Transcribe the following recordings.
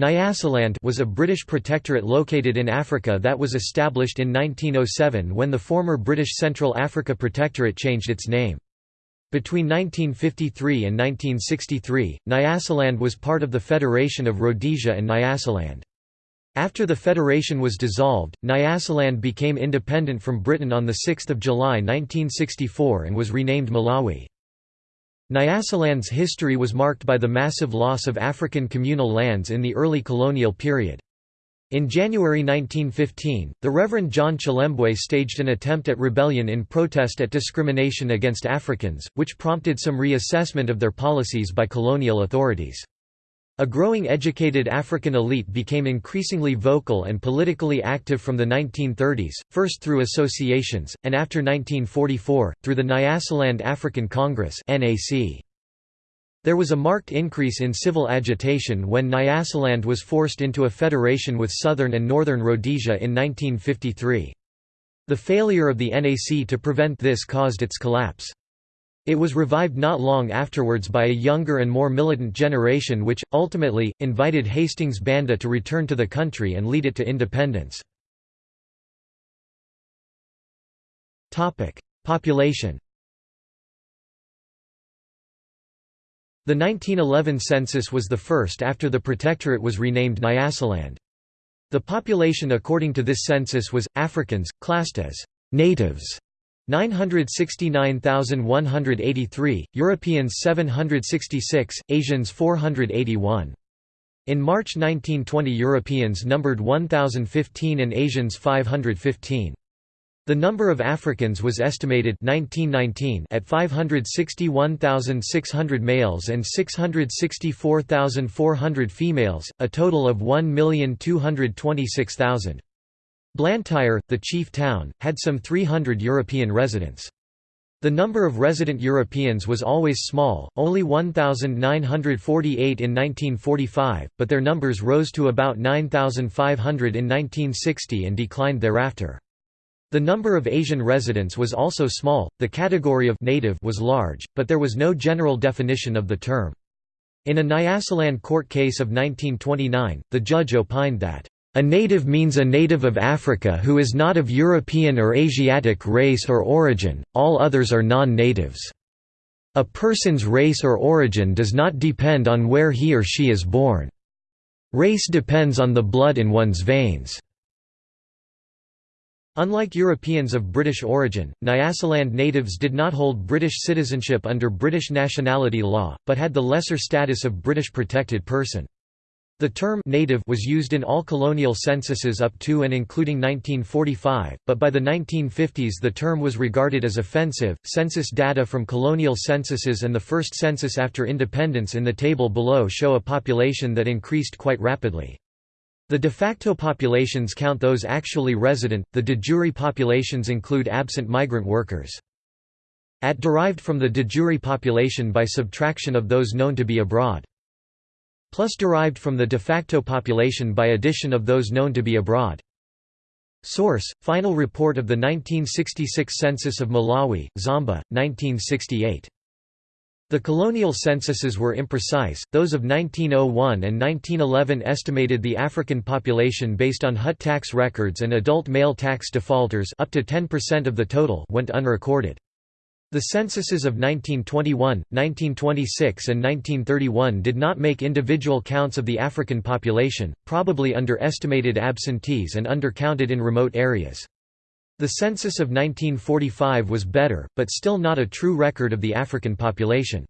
Nyasaland was a British protectorate located in Africa that was established in 1907 when the former British Central Africa Protectorate changed its name. Between 1953 and 1963, Nyasaland was part of the Federation of Rhodesia and Nyasaland. After the federation was dissolved, Nyasaland became independent from Britain on 6 July 1964 and was renamed Malawi. Nyasaland's history was marked by the massive loss of African communal lands in the early colonial period. In January 1915, the Reverend John Chilembwe staged an attempt at rebellion in protest at discrimination against Africans, which prompted some reassessment of their policies by colonial authorities. A growing educated African elite became increasingly vocal and politically active from the 1930s, first through associations, and after 1944, through the Nyasaland African Congress There was a marked increase in civil agitation when Nyasaland was forced into a federation with southern and northern Rhodesia in 1953. The failure of the NAC to prevent this caused its collapse. It was revived not long afterwards by a younger and more militant generation which, ultimately, invited Hastings Banda to return to the country and lead it to independence. Population The 1911 census was the first after the protectorate was renamed Nyasaland. The population according to this census was, Africans, classed as «natives» 969,183, Europeans 766, Asians 481. In March 1920 Europeans numbered 1,015 and Asians 515. The number of Africans was estimated 1919 at 561,600 males and 664,400 females, a total of 1,226,000. Blantyre, the chief town, had some 300 European residents. The number of resident Europeans was always small, only 1,948 in 1945, but their numbers rose to about 9,500 in 1960 and declined thereafter. The number of Asian residents was also small, the category of native was large, but there was no general definition of the term. In a Nyasaland court case of 1929, the judge opined that a native means a native of Africa who is not of European or Asiatic race or origin, all others are non-natives. A person's race or origin does not depend on where he or she is born. Race depends on the blood in one's veins. Unlike Europeans of British origin, Nyasaland natives did not hold British citizenship under British nationality law, but had the lesser status of British protected person. The term native was used in all colonial censuses up to and including 1945, but by the 1950s the term was regarded as offensive. Census data from colonial censuses and the first census after independence in the table below show a population that increased quite rapidly. The de facto populations count those actually resident, the de jure populations include absent migrant workers. At derived from the de jure population by subtraction of those known to be abroad plus derived from the de facto population by addition of those known to be abroad. Source: Final report of the 1966 census of Malawi, Zomba, 1968. The colonial censuses were imprecise, those of 1901 and 1911 estimated the African population based on Hut tax records and adult male tax defaulters up to 10% of the total went unrecorded. The censuses of 1921, 1926 and 1931 did not make individual counts of the African population, probably underestimated absentees and undercounted in remote areas. The census of 1945 was better, but still not a true record of the African population.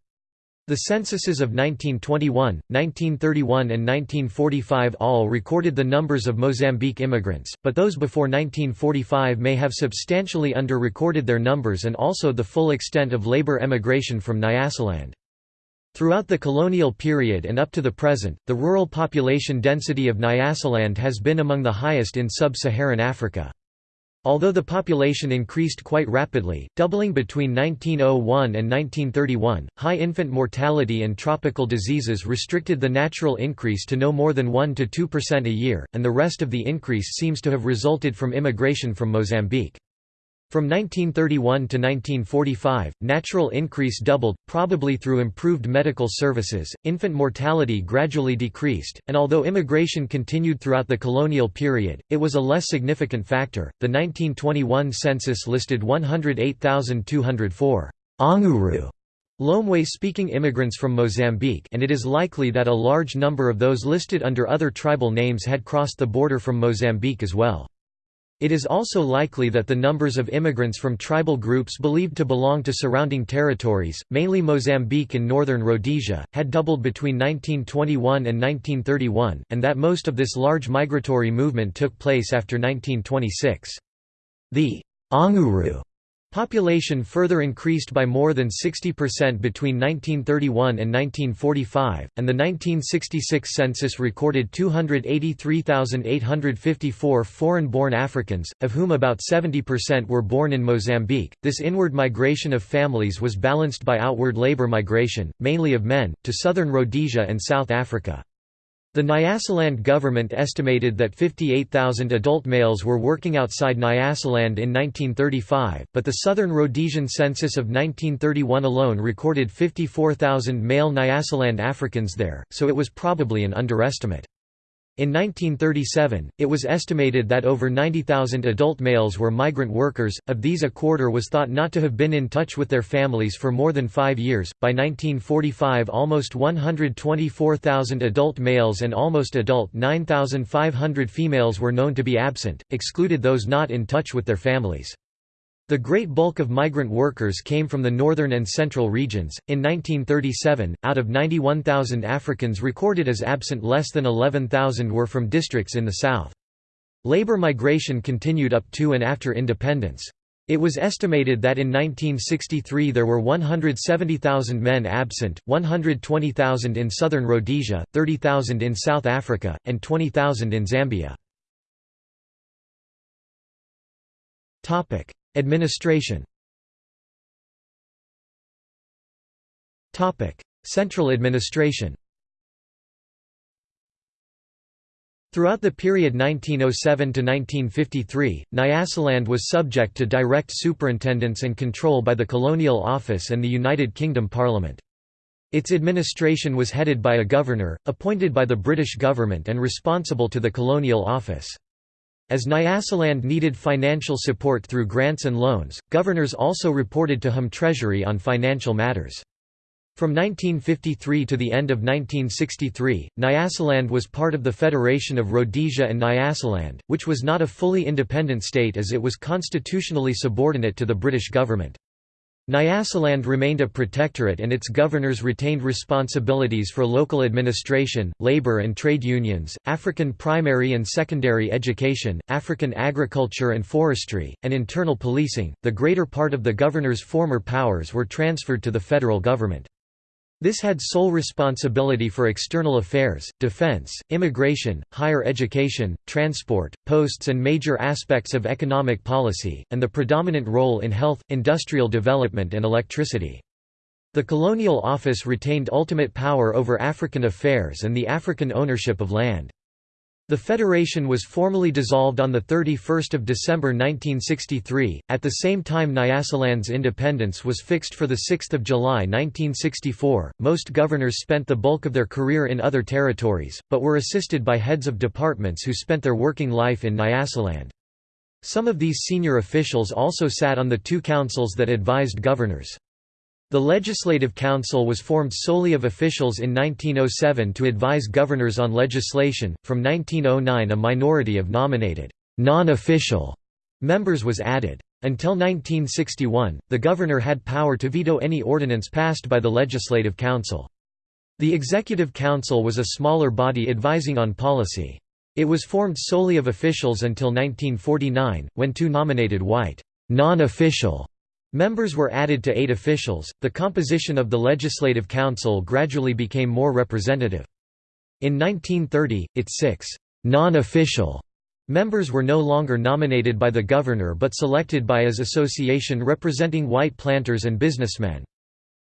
The censuses of 1921, 1931 and 1945 all recorded the numbers of Mozambique immigrants, but those before 1945 may have substantially under-recorded their numbers and also the full extent of labor emigration from Nyasaland. Throughout the colonial period and up to the present, the rural population density of Nyasaland has been among the highest in sub-Saharan Africa. Although the population increased quite rapidly, doubling between 1901 and 1931, high infant mortality and tropical diseases restricted the natural increase to no more than 1 to 2% a year, and the rest of the increase seems to have resulted from immigration from Mozambique. From 1931 to 1945, natural increase doubled, probably through improved medical services, infant mortality gradually decreased, and although immigration continued throughout the colonial period, it was a less significant factor. The 1921 census listed 108,204 Anguru Lomwe-speaking immigrants from Mozambique and it is likely that a large number of those listed under other tribal names had crossed the border from Mozambique as well. It is also likely that the numbers of immigrants from tribal groups believed to belong to surrounding territories, mainly Mozambique and northern Rhodesia, had doubled between 1921 and 1931, and that most of this large migratory movement took place after 1926. The Anguru Population further increased by more than 60% between 1931 and 1945, and the 1966 census recorded 283,854 foreign-born Africans, of whom about 70% were born in Mozambique. This inward migration of families was balanced by outward labor migration, mainly of men, to southern Rhodesia and South Africa. The Nyasaland government estimated that 58,000 adult males were working outside Nyasaland in 1935, but the Southern Rhodesian census of 1931 alone recorded 54,000 male Nyasaland Africans there, so it was probably an underestimate. In 1937, it was estimated that over 90,000 adult males were migrant workers, of these a quarter was thought not to have been in touch with their families for more than five years. By 1945, almost 124,000 adult males and almost adult 9,500 females were known to be absent, excluded those not in touch with their families. The great bulk of migrant workers came from the northern and central regions. In 1937, out of 91,000 Africans recorded as absent, less than 11,000 were from districts in the south. Labor migration continued up to and after independence. It was estimated that in 1963 there were 170,000 men absent, 120,000 in southern Rhodesia, 30,000 in South Africa, and 20,000 in Zambia. Administration Central administration Throughout the period 1907 to 1953, Nyasaland was subject to direct superintendence and control by the Colonial Office and the United Kingdom Parliament. Its administration was headed by a governor, appointed by the British government and responsible to the Colonial Office. As Nyasaland needed financial support through grants and loans, governors also reported to Home Treasury on financial matters. From 1953 to the end of 1963, Nyasaland was part of the Federation of Rhodesia and Nyasaland, which was not a fully independent state as it was constitutionally subordinate to the British government. Nyasaland remained a protectorate and its governors retained responsibilities for local administration, labor and trade unions, African primary and secondary education, African agriculture and forestry, and internal policing. The greater part of the governor's former powers were transferred to the federal government. This had sole responsibility for external affairs, defense, immigration, higher education, transport, posts and major aspects of economic policy, and the predominant role in health, industrial development and electricity. The colonial office retained ultimate power over African affairs and the African ownership of land. The federation was formally dissolved on 31 December 1963, at the same time Nyasaland's independence was fixed for 6 July 1964. Most governors spent the bulk of their career in other territories, but were assisted by heads of departments who spent their working life in Nyasaland. Some of these senior officials also sat on the two councils that advised governors. The Legislative Council was formed solely of officials in 1907 to advise governors on legislation. From 1909, a minority of nominated, non official members was added. Until 1961, the governor had power to veto any ordinance passed by the Legislative Council. The Executive Council was a smaller body advising on policy. It was formed solely of officials until 1949, when two nominated white, non official Members were added to eight officials. The composition of the Legislative Council gradually became more representative. In 1930, its six non official members were no longer nominated by the governor but selected by his association representing white planters and businessmen.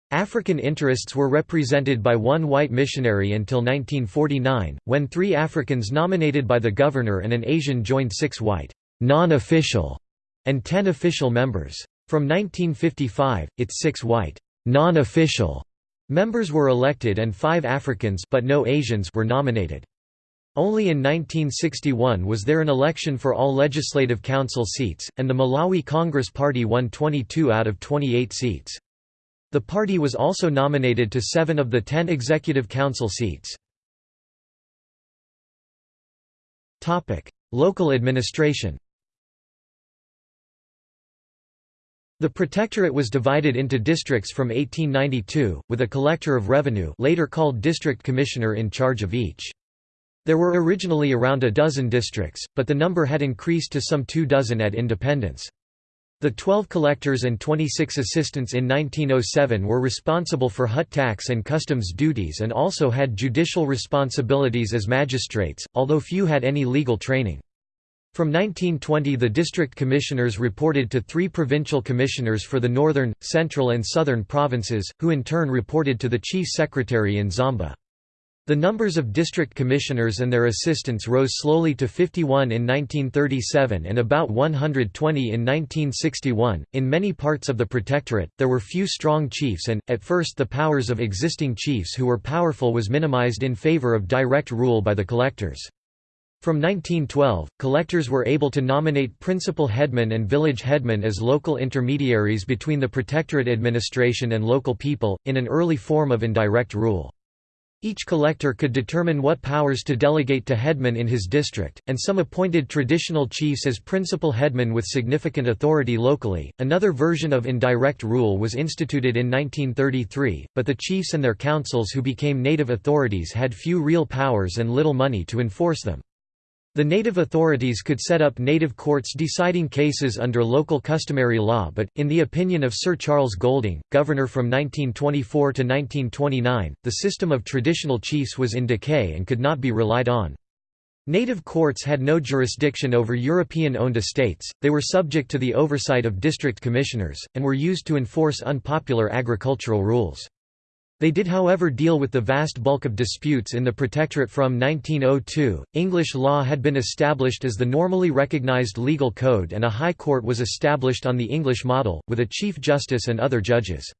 African interests were represented by one white missionary until 1949, when three Africans nominated by the governor and an Asian joined six white non official and ten official members. From 1955, its six white, non-official members were elected and five Africans but no Asians were nominated. Only in 1961 was there an election for all legislative council seats, and the Malawi Congress Party won 22 out of 28 seats. The party was also nominated to seven of the ten executive council seats. Local administration The Protectorate was divided into districts from 1892, with a collector of revenue later called district commissioner in charge of each. There were originally around a dozen districts, but the number had increased to some two dozen at independence. The 12 collectors and 26 assistants in 1907 were responsible for hut tax and customs duties and also had judicial responsibilities as magistrates, although few had any legal training. From 1920 the district commissioners reported to three provincial commissioners for the northern, central and southern provinces, who in turn reported to the chief secretary in Zomba. The numbers of district commissioners and their assistants rose slowly to 51 in 1937 and about 120 in 1961. In many parts of the Protectorate, there were few strong chiefs, and, at first, the powers of existing chiefs who were powerful was minimized in favor of direct rule by the collectors. From 1912, collectors were able to nominate principal headmen and village headmen as local intermediaries between the Protectorate administration and local people, in an early form of indirect rule. Each collector could determine what powers to delegate to headmen in his district, and some appointed traditional chiefs as principal headmen with significant authority locally. Another version of indirect rule was instituted in 1933, but the chiefs and their councils who became native authorities had few real powers and little money to enforce them. The native authorities could set up native courts deciding cases under local customary law but, in the opinion of Sir Charles Golding, governor from 1924 to 1929, the system of traditional chiefs was in decay and could not be relied on. Native courts had no jurisdiction over European-owned estates, they were subject to the oversight of district commissioners, and were used to enforce unpopular agricultural rules. They did however deal with the vast bulk of disputes in the Protectorate from 1902. English law had been established as the normally recognised legal code and a High Court was established on the English model, with a Chief Justice and other judges.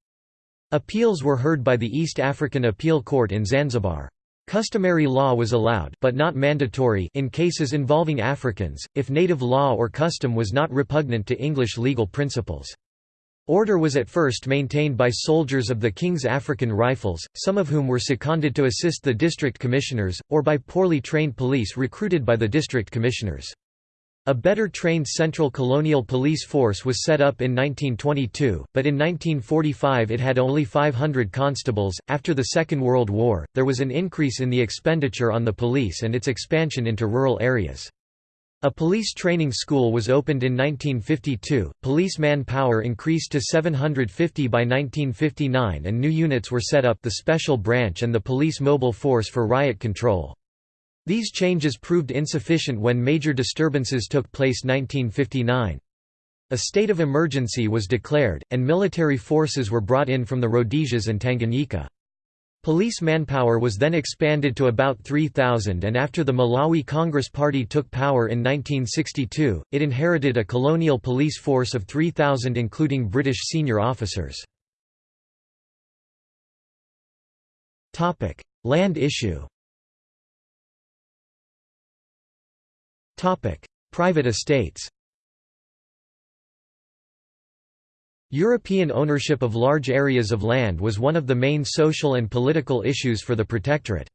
Appeals were heard by the East African Appeal Court in Zanzibar. Customary law was allowed but not mandatory in cases involving Africans, if native law or custom was not repugnant to English legal principles. Order was at first maintained by soldiers of the King's African Rifles, some of whom were seconded to assist the district commissioners, or by poorly trained police recruited by the district commissioners. A better trained Central Colonial Police Force was set up in 1922, but in 1945 it had only 500 constables. After the Second World War, there was an increase in the expenditure on the police and its expansion into rural areas. A police training school was opened in 1952, police manpower increased to 750 by 1959 and new units were set up the Special Branch and the Police Mobile Force for riot control. These changes proved insufficient when major disturbances took place 1959. A state of emergency was declared, and military forces were brought in from the Rhodesias and Tanganyika. Police manpower was then expanded to about 3,000 and after the Malawi Congress Party took power in 1962, it inherited a colonial police force of 3,000 including British senior officers. Land issue Private estates European ownership of large areas of land was one of the main social and political issues for the Protectorate.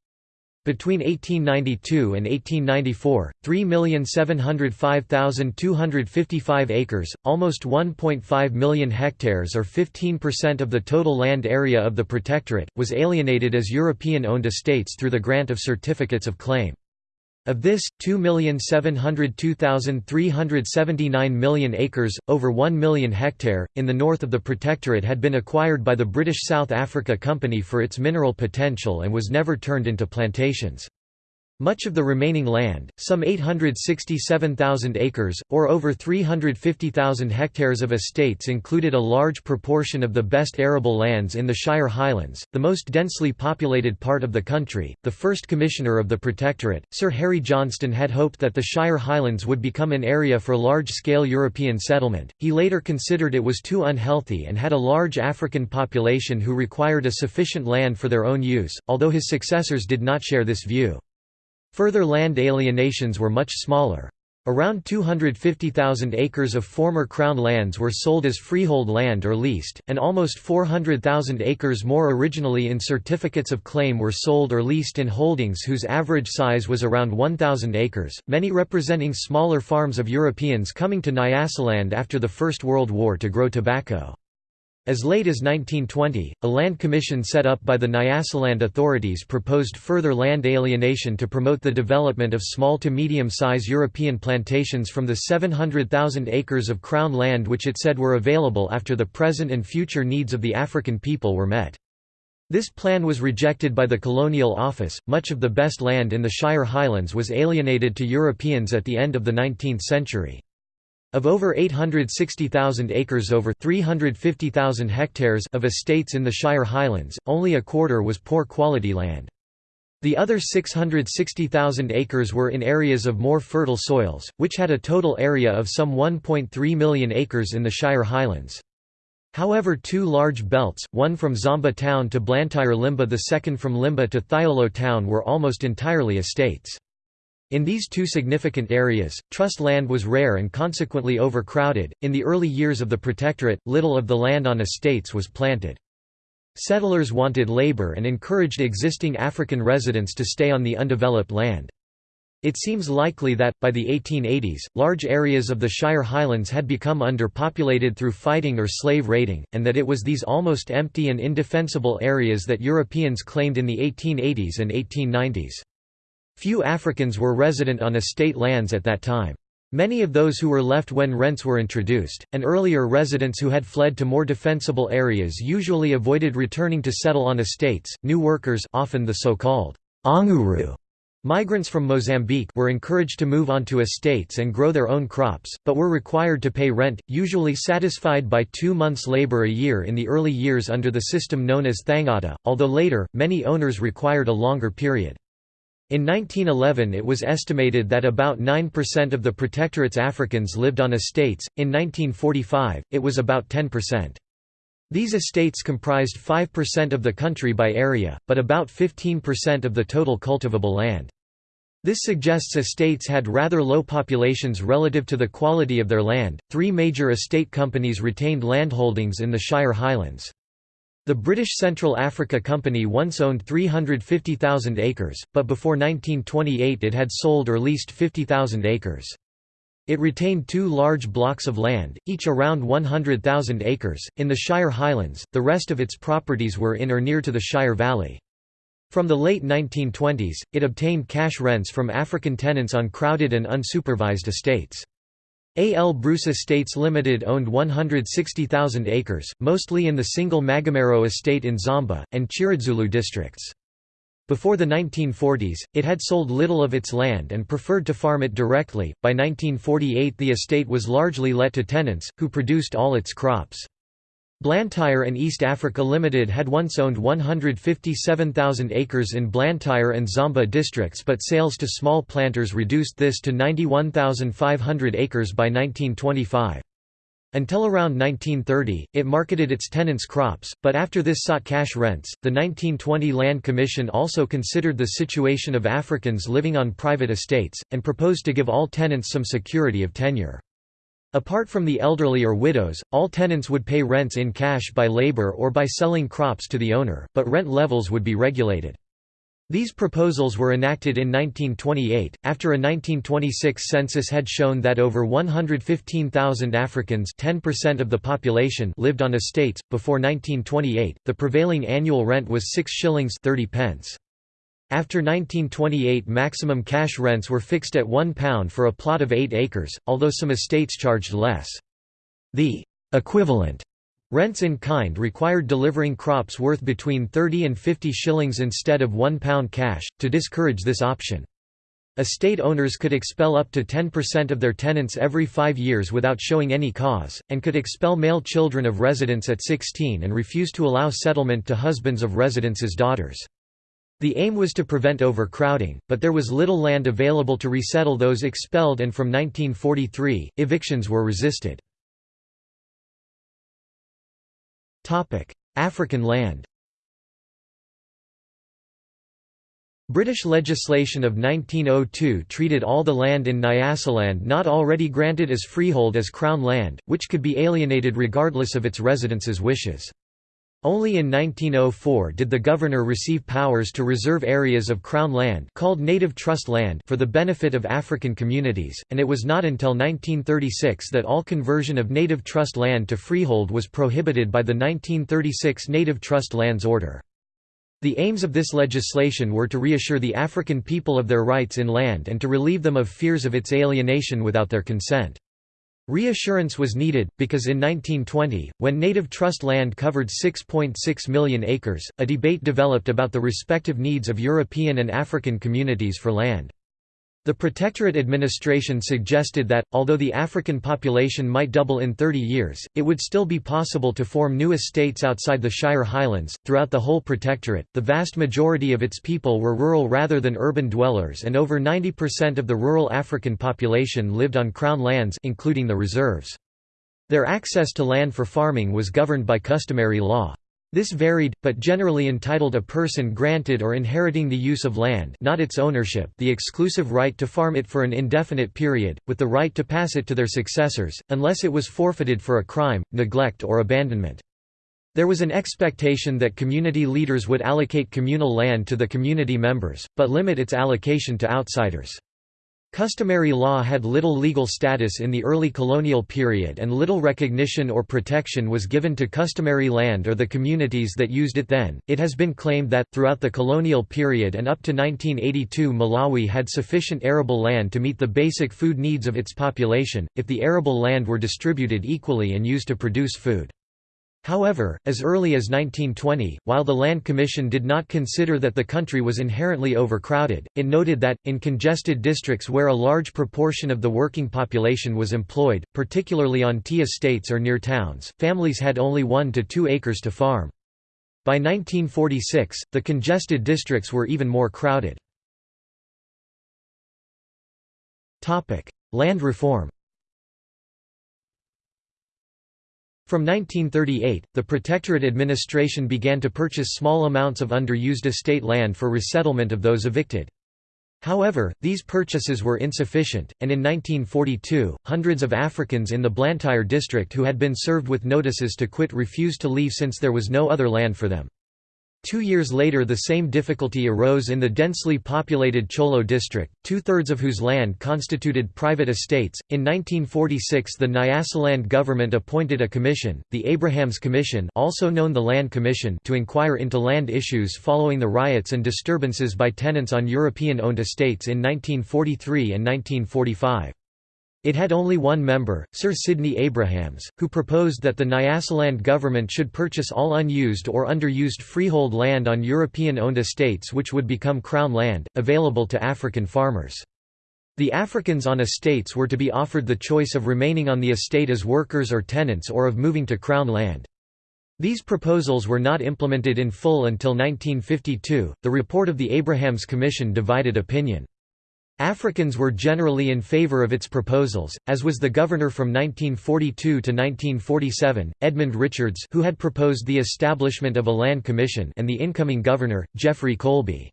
Between 1892 and 1894, 3,705,255 acres, almost 1.5 million hectares or 15% of the total land area of the Protectorate, was alienated as European-owned estates through the grant of certificates of claim. Of this, 2,702,379 million acres, over 1 million hectare, in the north of the Protectorate had been acquired by the British South Africa Company for its mineral potential and was never turned into plantations. Much of the remaining land, some 867,000 acres, or over 350,000 hectares of estates included a large proportion of the best arable lands in the Shire Highlands, the most densely populated part of the country. The first Commissioner of the Protectorate, Sir Harry Johnston had hoped that the Shire Highlands would become an area for large-scale European settlement. He later considered it was too unhealthy and had a large African population who required a sufficient land for their own use, although his successors did not share this view. Further land alienations were much smaller. Around 250,000 acres of former Crown lands were sold as freehold land or leased, and almost 400,000 acres more originally in certificates of claim were sold or leased in holdings whose average size was around 1,000 acres, many representing smaller farms of Europeans coming to Nyasaland after the First World War to grow tobacco. As late as 1920, a land commission set up by the Nyasaland authorities proposed further land alienation to promote the development of small to medium-size European plantations from the 700,000 acres of Crown land which it said were available after the present and future needs of the African people were met. This plan was rejected by the Colonial Office. Much of the best land in the Shire Highlands was alienated to Europeans at the end of the 19th century. Of over 860,000 acres over 350,000 hectares of estates in the Shire Highlands, only a quarter was poor quality land. The other 660,000 acres were in areas of more fertile soils, which had a total area of some 1.3 million acres in the Shire Highlands. However two large belts, one from Zomba town to Blantyre Limbe the second from Limbe to Thyolo town were almost entirely estates. In these two significant areas, trust land was rare and consequently overcrowded. In the early years of the Protectorate, little of the land on estates was planted. Settlers wanted labor and encouraged existing African residents to stay on the undeveloped land. It seems likely that, by the 1880s, large areas of the Shire Highlands had become underpopulated through fighting or slave raiding, and that it was these almost empty and indefensible areas that Europeans claimed in the 1880s and 1890s. Few Africans were resident on estate lands at that time. Many of those who were left when rents were introduced, and earlier residents who had fled to more defensible areas usually avoided returning to settle on estates. New workers, often the so-called Anguru migrants from Mozambique, were encouraged to move onto estates and grow their own crops, but were required to pay rent, usually satisfied by 2 months labor a year in the early years under the system known as thangata, although later many owners required a longer period. In 1911 it was estimated that about 9% of the Protectorate's Africans lived on estates, in 1945, it was about 10%. These estates comprised 5% of the country by area, but about 15% of the total cultivable land. This suggests estates had rather low populations relative to the quality of their land. Three major estate companies retained landholdings in the Shire Highlands. The British Central Africa Company once owned 350,000 acres, but before 1928 it had sold or leased 50,000 acres. It retained two large blocks of land, each around 100,000 acres, in the Shire Highlands, the rest of its properties were in or near to the Shire Valley. From the late 1920s, it obtained cash rents from African tenants on crowded and unsupervised estates. A. L. Bruce Estates Limited owned 160,000 acres, mostly in the single Magomero estate in Zomba, and Chiradzulu districts. Before the 1940s, it had sold little of its land and preferred to farm it directly. By 1948, the estate was largely let to tenants, who produced all its crops. Blantyre and East Africa Limited had once owned 157,000 acres in Blantyre and Zomba districts but sales to small planters reduced this to 91,500 acres by 1925. Until around 1930, it marketed its tenants' crops, but after this sought cash rents. The 1920 Land Commission also considered the situation of Africans living on private estates, and proposed to give all tenants some security of tenure. Apart from the elderly or widows, all tenants would pay rents in cash by labor or by selling crops to the owner, but rent levels would be regulated. These proposals were enacted in 1928, after a 1926 census had shown that over 115,000 Africans 10% of the population lived on estates. Before 1928, the prevailing annual rent was 6 shillings 30 pence. After 1928 maximum cash rents were fixed at £1 for a plot of 8 acres, although some estates charged less. The «equivalent» rents in kind required delivering crops worth between 30 and 50 shillings instead of £1 cash, to discourage this option. Estate owners could expel up to 10% of their tenants every five years without showing any cause, and could expel male children of residents at 16 and refuse to allow settlement to husbands of residents' daughters. The aim was to prevent overcrowding, but there was little land available to resettle those expelled and from 1943, evictions were resisted. African land British legislation of 1902 treated all the land in Nyasaland not already granted as freehold as Crown land, which could be alienated regardless of its residents' wishes. Only in 1904 did the governor receive powers to reserve areas of Crown land called Native Trust land for the benefit of African communities, and it was not until 1936 that all conversion of Native Trust land to freehold was prohibited by the 1936 Native Trust Lands Order. The aims of this legislation were to reassure the African people of their rights in land and to relieve them of fears of its alienation without their consent. Reassurance was needed, because in 1920, when native trust land covered 6.6 .6 million acres, a debate developed about the respective needs of European and African communities for land. The Protectorate administration suggested that, although the African population might double in 30 years, it would still be possible to form new estates outside the Shire Highlands. Throughout the whole Protectorate, the vast majority of its people were rural rather than urban dwellers, and over 90% of the rural African population lived on Crown lands, including the reserves. Their access to land for farming was governed by customary law. This varied, but generally entitled a person granted or inheriting the use of land not its ownership the exclusive right to farm it for an indefinite period, with the right to pass it to their successors, unless it was forfeited for a crime, neglect or abandonment. There was an expectation that community leaders would allocate communal land to the community members, but limit its allocation to outsiders. Customary law had little legal status in the early colonial period and little recognition or protection was given to customary land or the communities that used it then. It has been claimed that, throughout the colonial period and up to 1982, Malawi had sufficient arable land to meet the basic food needs of its population, if the arable land were distributed equally and used to produce food. However, as early as 1920, while the Land Commission did not consider that the country was inherently overcrowded, it noted that, in congested districts where a large proportion of the working population was employed, particularly on tea estates or near towns, families had only one to two acres to farm. By 1946, the congested districts were even more crowded. Land reform From 1938, the Protectorate administration began to purchase small amounts of underused estate land for resettlement of those evicted. However, these purchases were insufficient, and in 1942, hundreds of Africans in the Blantyre district who had been served with notices to quit refused to leave since there was no other land for them. Two years later the same difficulty arose in the densely populated Cholo district, two-thirds of whose land constituted private estates. In 1946 the Nyasaland government appointed a commission, the Abrahams Commission also known the Land Commission to inquire into land issues following the riots and disturbances by tenants on European-owned estates in 1943 and 1945. It had only one member, Sir Sidney Abrahams, who proposed that the Nyasaland government should purchase all unused or underused freehold land on European-owned estates which would become Crown land, available to African farmers. The Africans on estates were to be offered the choice of remaining on the estate as workers or tenants or of moving to Crown land. These proposals were not implemented in full until 1952. The report of the Abrahams Commission divided opinion. Africans were generally in favor of its proposals, as was the governor from 1942 to 1947, Edmund Richards who had proposed the establishment of a land commission and the incoming governor, Geoffrey Colby.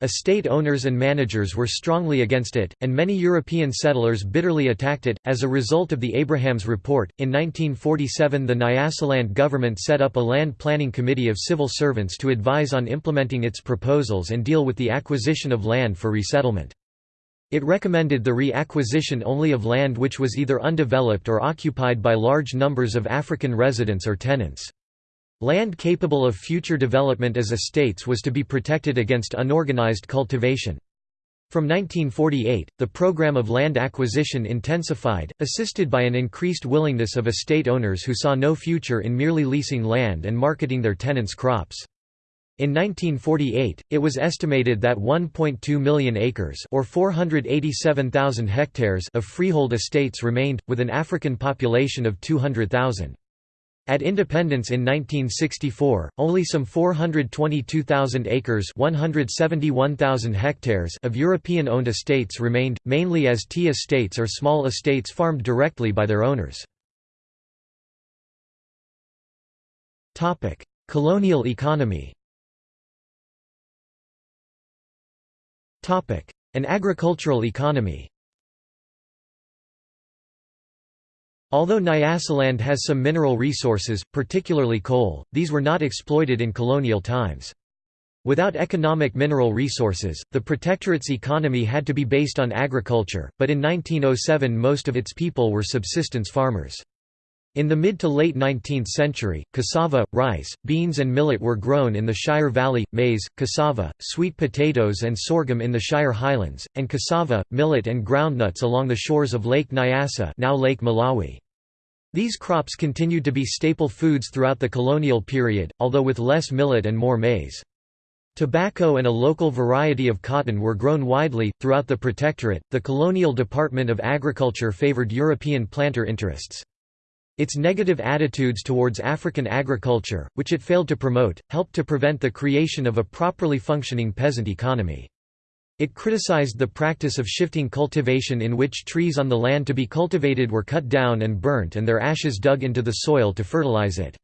Estate owners and managers were strongly against it, and many European settlers bitterly attacked it. As a result of the Abrahams Report, in 1947 the Nyasaland government set up a land planning committee of civil servants to advise on implementing its proposals and deal with the acquisition of land for resettlement. It recommended the re-acquisition only of land which was either undeveloped or occupied by large numbers of African residents or tenants. Land capable of future development as estates was to be protected against unorganized cultivation. From 1948, the program of land acquisition intensified, assisted by an increased willingness of estate owners who saw no future in merely leasing land and marketing their tenants' crops. In 1948, it was estimated that 1.2 million acres or 487,000 hectares of freehold estates remained, with an African population of 200,000. At independence in 1964, only some 422,000 acres 171,000 hectares of European-owned estates remained, mainly as tea estates or small estates farmed directly by their owners. Colonial economy An agricultural economy Although Nyasaland has some mineral resources, particularly coal, these were not exploited in colonial times. Without economic mineral resources, the protectorate's economy had to be based on agriculture, but in 1907 most of its people were subsistence farmers. In the mid to late 19th century, cassava, rice, beans and millet were grown in the Shire Valley, maize, cassava, sweet potatoes and sorghum in the Shire Highlands, and cassava, millet and groundnuts along the shores of Lake Nyasa now Lake Malawi. These crops continued to be staple foods throughout the colonial period, although with less millet and more maize. Tobacco and a local variety of cotton were grown widely. Throughout the Protectorate, the Colonial Department of Agriculture favored European planter interests. Its negative attitudes towards African agriculture, which it failed to promote, helped to prevent the creation of a properly functioning peasant economy. It criticized the practice of shifting cultivation in which trees on the land to be cultivated were cut down and burnt and their ashes dug into the soil to fertilize it.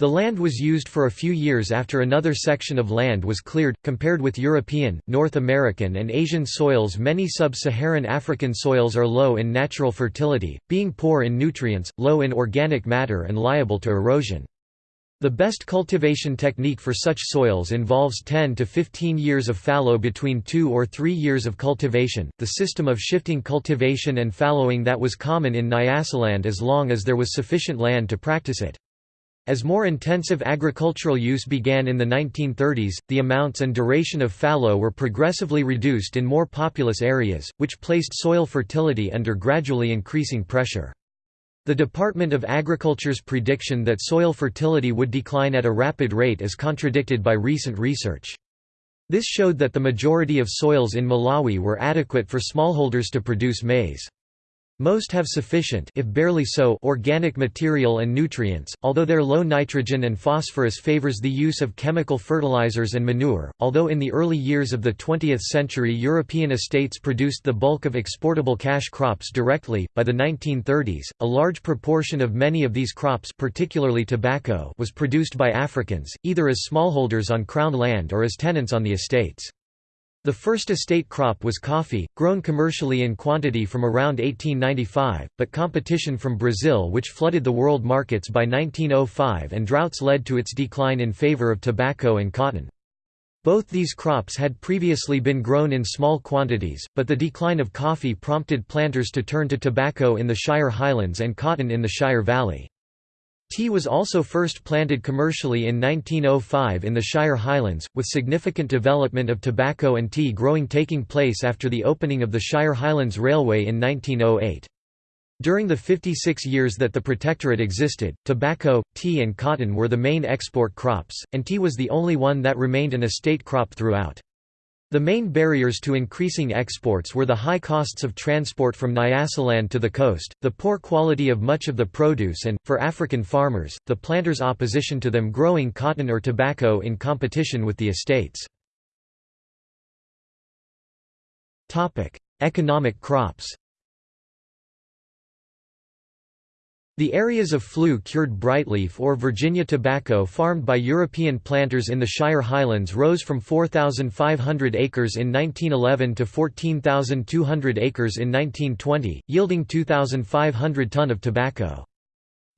The land was used for a few years after another section of land was cleared. Compared with European, North American, and Asian soils, many sub Saharan African soils are low in natural fertility, being poor in nutrients, low in organic matter, and liable to erosion. The best cultivation technique for such soils involves 10 to 15 years of fallow between 2 or 3 years of cultivation. The system of shifting cultivation and fallowing that was common in Nyasaland as long as there was sufficient land to practice it. As more intensive agricultural use began in the 1930s, the amounts and duration of fallow were progressively reduced in more populous areas, which placed soil fertility under gradually increasing pressure. The Department of Agriculture's prediction that soil fertility would decline at a rapid rate is contradicted by recent research. This showed that the majority of soils in Malawi were adequate for smallholders to produce maize. Most have sufficient if barely so organic material and nutrients, although their low nitrogen and phosphorus favors the use of chemical fertilizers and manure. Although in the early years of the 20th century European estates produced the bulk of exportable cash crops directly, by the 1930s, a large proportion of many of these crops particularly tobacco was produced by Africans, either as smallholders on Crown land or as tenants on the estates. The first estate crop was coffee, grown commercially in quantity from around 1895, but competition from Brazil which flooded the world markets by 1905 and droughts led to its decline in favor of tobacco and cotton. Both these crops had previously been grown in small quantities, but the decline of coffee prompted planters to turn to tobacco in the Shire Highlands and cotton in the Shire Valley. Tea was also first planted commercially in 1905 in the Shire Highlands, with significant development of tobacco and tea growing taking place after the opening of the Shire Highlands Railway in 1908. During the 56 years that the Protectorate existed, tobacco, tea and cotton were the main export crops, and tea was the only one that remained an estate crop throughout. The main barriers to increasing exports were the high costs of transport from Nyasaland to the coast, the poor quality of much of the produce and, for African farmers, the planters' opposition to them growing cotton or tobacco in competition with the estates. Economic crops The areas of flue-cured brightleaf or Virginia tobacco farmed by European planters in the Shire Highlands rose from 4,500 acres in 1911 to 14,200 acres in 1920, yielding 2,500 ton of tobacco.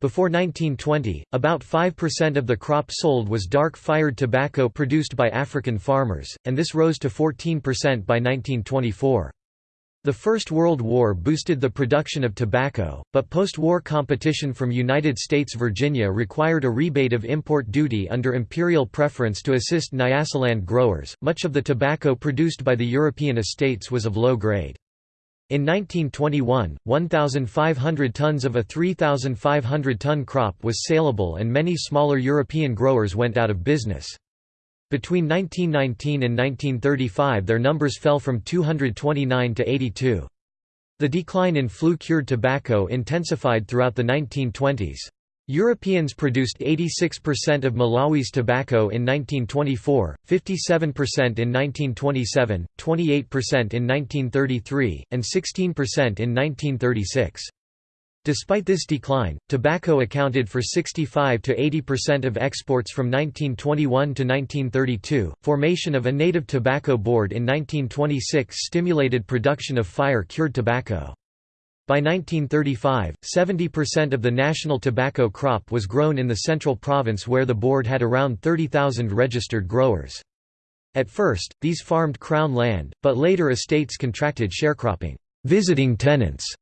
Before 1920, about 5% of the crop sold was dark-fired tobacco produced by African farmers, and this rose to 14% by 1924. The First World War boosted the production of tobacco, but post-war competition from United States Virginia required a rebate of import duty under imperial preference to assist Nyasaland growers. Much of the tobacco produced by the European estates was of low grade. In 1921, 1,500 tons of a 3,500 ton crop was saleable and many smaller European growers went out of business. Between 1919 and 1935 their numbers fell from 229 to 82. The decline in flue-cured tobacco intensified throughout the 1920s. Europeans produced 86% of Malawi's tobacco in 1924, 57% in 1927, 28% in 1933, and 16% in 1936. Despite this decline, tobacco accounted for 65 to 80% of exports from 1921 to 1932. Formation of a native tobacco board in 1926 stimulated production of fire-cured tobacco. By 1935, 70% of the national tobacco crop was grown in the central province where the board had around 30,000 registered growers. At first, these farmed crown land, but later estates contracted sharecropping. Visiting tenants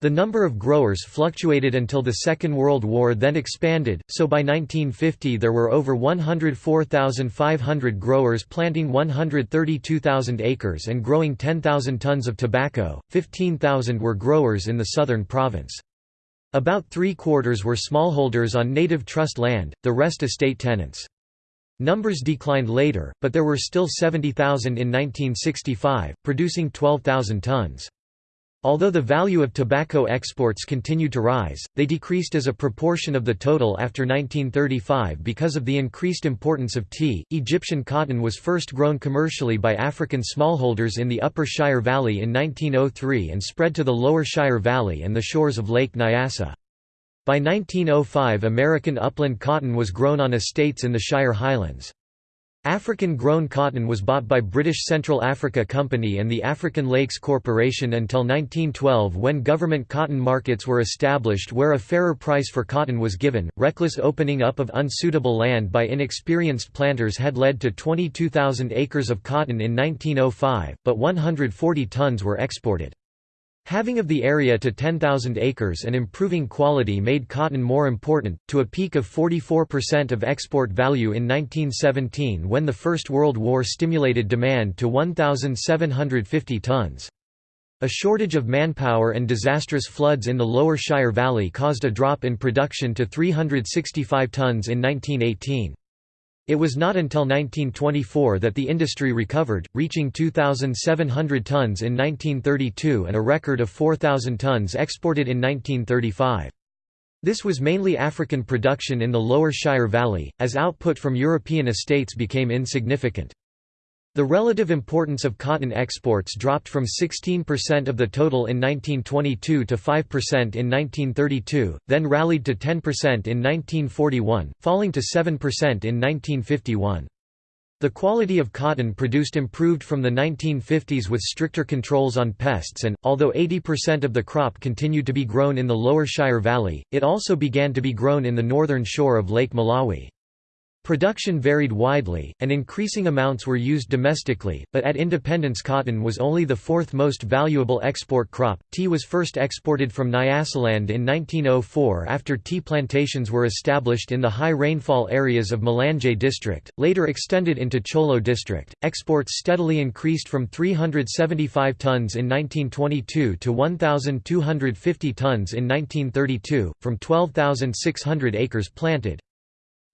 the number of growers fluctuated until the Second World War then expanded, so by 1950 there were over 104,500 growers planting 132,000 acres and growing 10,000 tons of tobacco, 15,000 were growers in the southern province. About three-quarters were smallholders on native trust land, the rest estate tenants. Numbers declined later, but there were still 70,000 in 1965, producing 12,000 tons. Although the value of tobacco exports continued to rise, they decreased as a proportion of the total after 1935 because of the increased importance of tea. Egyptian cotton was first grown commercially by African smallholders in the Upper Shire Valley in 1903 and spread to the Lower Shire Valley and the shores of Lake Nyassa. By 1905 American upland cotton was grown on estates in the Shire Highlands. African-grown cotton was bought by British Central Africa Company and the African Lakes Corporation until 1912 when government cotton markets were established where a fairer price for cotton was given. Reckless opening up of unsuitable land by inexperienced planters had led to 22,000 acres of cotton in 1905, but 140 tons were exported. Having of the area to 10,000 acres and improving quality made cotton more important, to a peak of 44% of export value in 1917 when the First World War stimulated demand to 1,750 tons. A shortage of manpower and disastrous floods in the Lower Shire Valley caused a drop in production to 365 tons in 1918. It was not until 1924 that the industry recovered, reaching 2,700 tons in 1932 and a record of 4,000 tons exported in 1935. This was mainly African production in the Lower Shire Valley, as output from European estates became insignificant. The relative importance of cotton exports dropped from 16% of the total in 1922 to 5% in 1932, then rallied to 10% in 1941, falling to 7% in 1951. The quality of cotton produced improved from the 1950s with stricter controls on pests and, although 80% of the crop continued to be grown in the lower Shire Valley, it also began to be grown in the northern shore of Lake Malawi. Production varied widely, and increasing amounts were used domestically, but at independence cotton was only the fourth most valuable export crop. Tea was first exported from Nyasaland in 1904 after tea plantations were established in the high rainfall areas of Mlanje district, later extended into Cholo district. Exports steadily increased from 375 tons in 1922 to 1,250 tons in 1932, from 12,600 acres planted.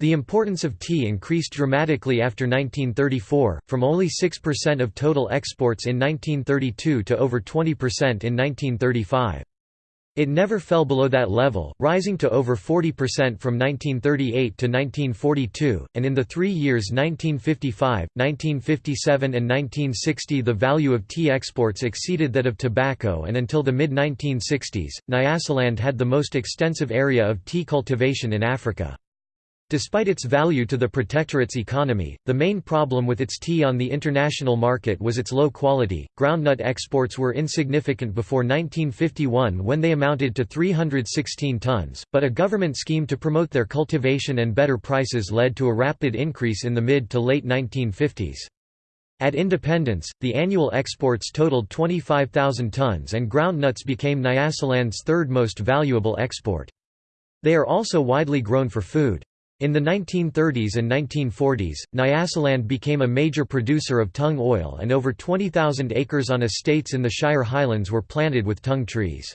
The importance of tea increased dramatically after 1934, from only 6% of total exports in 1932 to over 20% in 1935. It never fell below that level, rising to over 40% from 1938 to 1942, and in the three years 1955, 1957 and 1960 the value of tea exports exceeded that of tobacco and until the mid-1960s, Nyasaland had the most extensive area of tea cultivation in Africa. Despite its value to the protectorate's economy, the main problem with its tea on the international market was its low quality. Groundnut exports were insignificant before 1951 when they amounted to 316 tons, but a government scheme to promote their cultivation and better prices led to a rapid increase in the mid to late 1950s. At independence, the annual exports totaled 25,000 tons and groundnuts became Nyasaland's third most valuable export. They are also widely grown for food. In the 1930s and 1940s, Nyasaland became a major producer of tung oil and over 20,000 acres on estates in the Shire Highlands were planted with tung trees.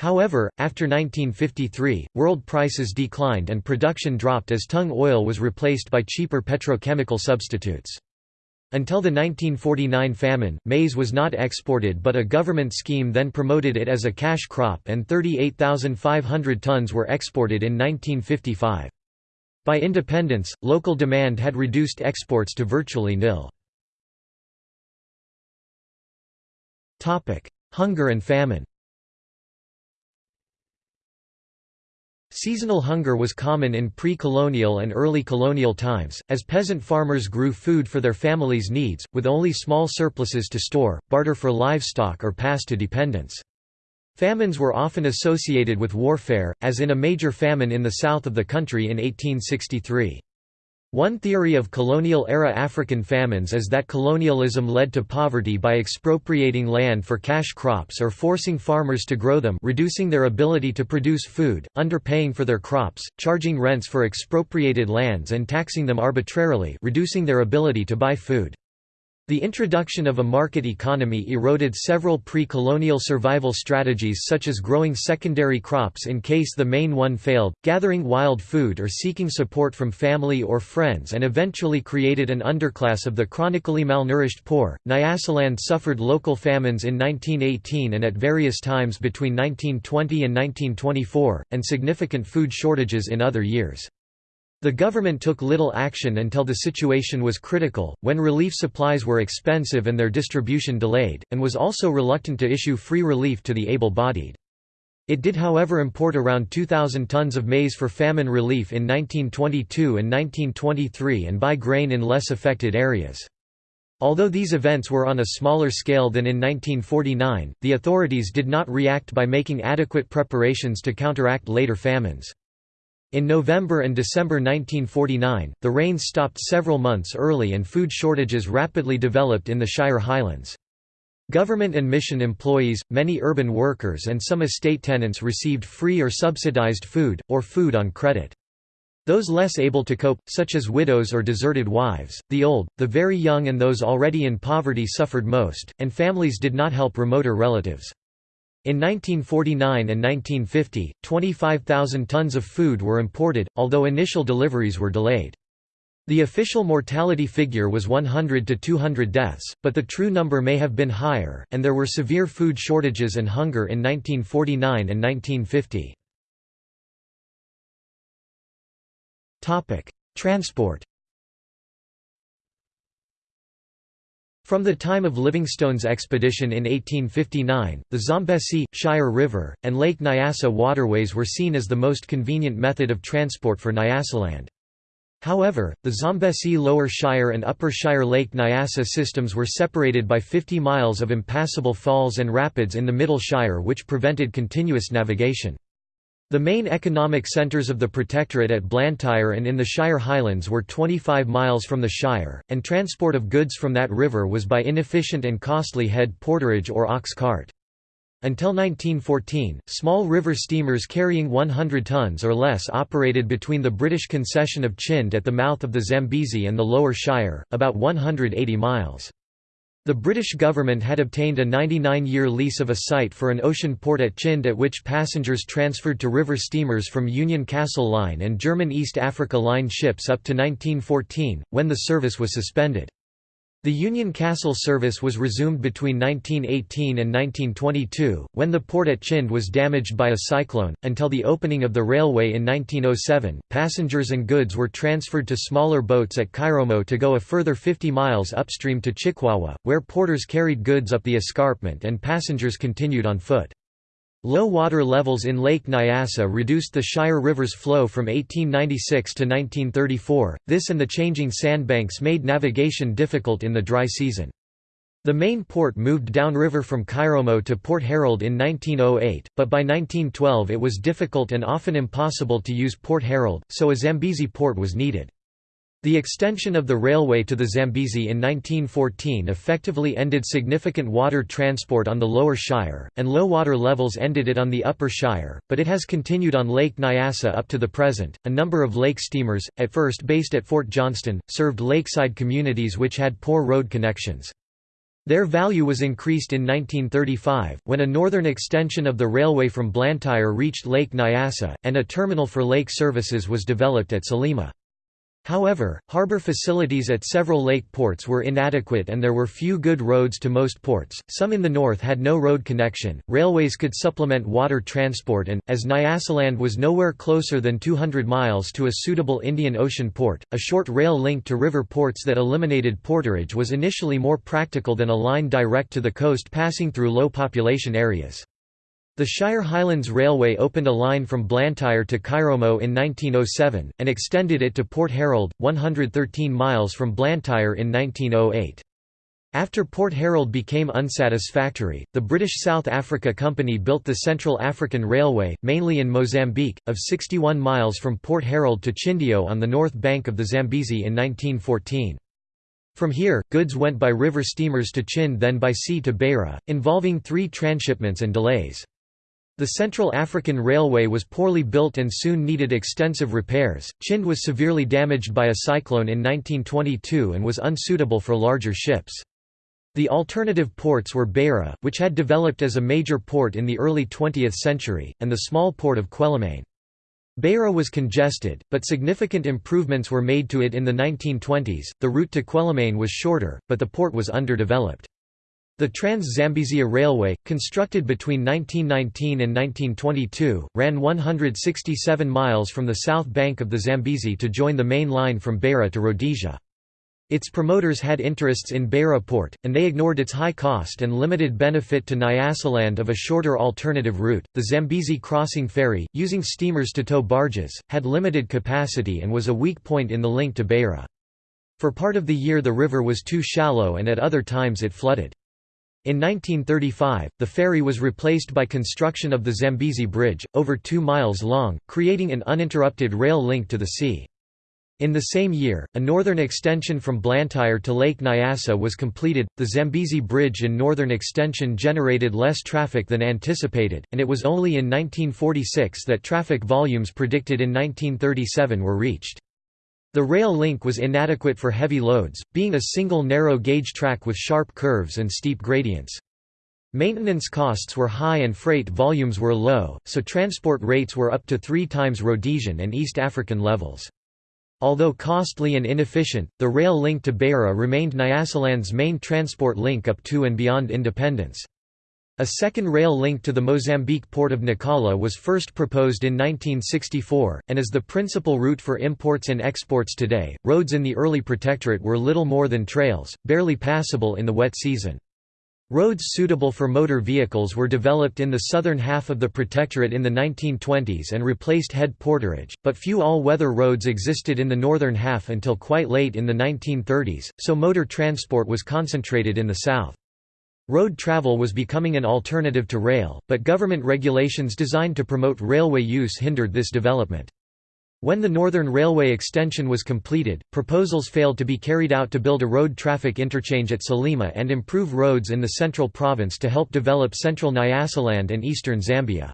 However, after 1953, world prices declined and production dropped as tung oil was replaced by cheaper petrochemical substitutes. Until the 1949 famine, maize was not exported but a government scheme then promoted it as a cash crop and 38,500 tons were exported in 1955. By independence, local demand had reduced exports to virtually nil. Hunger and famine Seasonal hunger was common in pre-colonial and early colonial times, as peasant farmers grew food for their families' needs, with only small surpluses to store, barter for livestock or pass to dependents. Famines were often associated with warfare, as in a major famine in the south of the country in 1863. One theory of colonial-era African famines is that colonialism led to poverty by expropriating land for cash crops or forcing farmers to grow them reducing their ability to produce food, underpaying for their crops, charging rents for expropriated lands and taxing them arbitrarily reducing their ability to buy food. The introduction of a market economy eroded several pre-colonial survival strategies such as growing secondary crops in case the main one failed, gathering wild food or seeking support from family or friends and eventually created an underclass of the chronically malnourished poor. Nyasaland suffered local famines in 1918 and at various times between 1920 and 1924, and significant food shortages in other years. The government took little action until the situation was critical, when relief supplies were expensive and their distribution delayed, and was also reluctant to issue free relief to the able-bodied. It did however import around 2,000 tons of maize for famine relief in 1922 and 1923 and buy grain in less affected areas. Although these events were on a smaller scale than in 1949, the authorities did not react by making adequate preparations to counteract later famines. In November and December 1949, the rains stopped several months early and food shortages rapidly developed in the Shire Highlands. Government and mission employees, many urban workers and some estate tenants received free or subsidized food, or food on credit. Those less able to cope, such as widows or deserted wives, the old, the very young and those already in poverty suffered most, and families did not help remoter relatives. In 1949 and 1950, 25,000 tons of food were imported, although initial deliveries were delayed. The official mortality figure was 100 to 200 deaths, but the true number may have been higher, and there were severe food shortages and hunger in 1949 and 1950. Transport From the time of Livingstone's expedition in 1859, the Zambesi, Shire River, and Lake Nyasa waterways were seen as the most convenient method of transport for Nyasaland. However, the Zambesi Lower Shire and Upper Shire Lake Nyasa systems were separated by 50 miles of impassable falls and rapids in the Middle Shire which prevented continuous navigation. The main economic centres of the Protectorate at Blantyre and in the Shire Highlands were 25 miles from the Shire, and transport of goods from that river was by inefficient and costly head porterage or ox cart. Until 1914, small river steamers carrying 100 tons or less operated between the British concession of Chinde at the mouth of the Zambezi and the Lower Shire, about 180 miles. The British government had obtained a 99-year lease of a site for an ocean port at Chinde at which passengers transferred to river steamers from Union Castle Line and German East Africa Line ships up to 1914, when the service was suspended. The Union Castle service was resumed between 1918 and 1922, when the port at Chinde was damaged by a cyclone. Until the opening of the railway in 1907, passengers and goods were transferred to smaller boats at Chiromo to go a further 50 miles upstream to Chikwawa, where porters carried goods up the escarpment and passengers continued on foot. Low water levels in Lake Nyasa reduced the Shire River's flow from 1896 to 1934, this and the changing sandbanks made navigation difficult in the dry season. The main port moved downriver from Chiromo to Port Herald in 1908, but by 1912 it was difficult and often impossible to use Port Herald, so a Zambezi port was needed. The extension of the railway to the Zambezi in 1914 effectively ended significant water transport on the Lower Shire, and low water levels ended it on the Upper Shire, but it has continued on Lake Nyasa up to the present. A number of lake steamers, at first based at Fort Johnston, served lakeside communities which had poor road connections. Their value was increased in 1935, when a northern extension of the railway from Blantyre reached Lake Nyassa, and a terminal for lake services was developed at Salima. However, harbour facilities at several lake ports were inadequate and there were few good roads to most ports, some in the north had no road connection, railways could supplement water transport and, as Nyasaland was nowhere closer than 200 miles to a suitable Indian Ocean port, a short rail link to river ports that eliminated porterage was initially more practical than a line direct to the coast passing through low population areas. The Shire Highlands Railway opened a line from Blantyre to Chiromo in 1907, and extended it to Port Herald, 113 miles from Blantyre in 1908. After Port Herald became unsatisfactory, the British South Africa Company built the Central African Railway, mainly in Mozambique, of 61 miles from Port Herald to Chindio on the north bank of the Zambezi in 1914. From here, goods went by river steamers to Chinde then by sea to Beira, involving three transshipments and delays. The Central African Railway was poorly built and soon needed extensive repairs. Chinde was severely damaged by a cyclone in 1922 and was unsuitable for larger ships. The alternative ports were Beira, which had developed as a major port in the early 20th century, and the small port of Quelimane. Beira was congested, but significant improvements were made to it in the 1920s. The route to Quelimane was shorter, but the port was underdeveloped. The Trans-Zambezia Railway, constructed between 1919 and 1922, ran 167 miles from the south bank of the Zambezi to join the main line from Beira to Rhodesia. Its promoters had interests in Beira port, and they ignored its high cost and limited benefit to Nyasaland of a shorter alternative route. The Zambezi crossing ferry, using steamers to tow barges, had limited capacity and was a weak point in the link to Beira. For part of the year the river was too shallow and at other times it flooded. In 1935, the ferry was replaced by construction of the Zambezi Bridge, over two miles long, creating an uninterrupted rail link to the sea. In the same year, a northern extension from Blantyre to Lake Nyassa was completed. The Zambezi Bridge and northern extension generated less traffic than anticipated, and it was only in 1946 that traffic volumes predicted in 1937 were reached. The rail link was inadequate for heavy loads, being a single narrow gauge track with sharp curves and steep gradients. Maintenance costs were high and freight volumes were low, so transport rates were up to three times Rhodesian and East African levels. Although costly and inefficient, the rail link to Beira remained Nyasaland's main transport link up to and beyond independence. A second rail link to the Mozambique port of Nacala was first proposed in 1964, and is the principal route for imports and exports today. Roads in the early protectorate were little more than trails, barely passable in the wet season. Roads suitable for motor vehicles were developed in the southern half of the protectorate in the 1920s and replaced head porterage, but few all-weather roads existed in the northern half until quite late in the 1930s, so motor transport was concentrated in the south. Road travel was becoming an alternative to rail, but government regulations designed to promote railway use hindered this development. When the Northern Railway extension was completed, proposals failed to be carried out to build a road traffic interchange at Salima and improve roads in the central province to help develop central Nyasaland and eastern Zambia.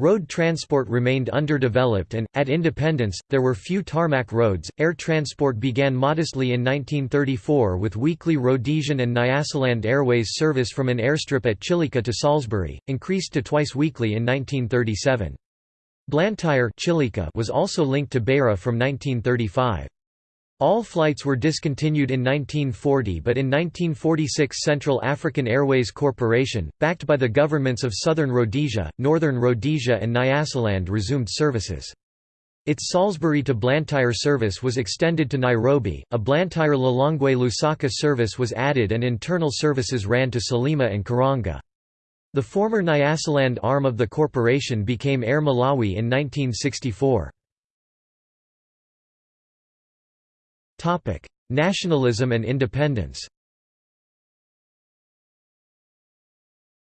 Road transport remained underdeveloped and, at independence, there were few tarmac roads. Air transport began modestly in 1934 with weekly Rhodesian and Nyasaland Airways service from an airstrip at Chileka to Salisbury, increased to twice weekly in 1937. Blantyre was also linked to Beira from 1935. All flights were discontinued in 1940 but in 1946 Central African Airways Corporation, backed by the governments of Southern Rhodesia, Northern Rhodesia and Nyasaland resumed services. Its Salisbury to Blantyre service was extended to Nairobi, a Blantyre-Lilongwe Lusaka service was added and internal services ran to Salima and Karonga. The former Nyasaland arm of the corporation became Air Malawi in 1964. Topic: Nationalism and independence.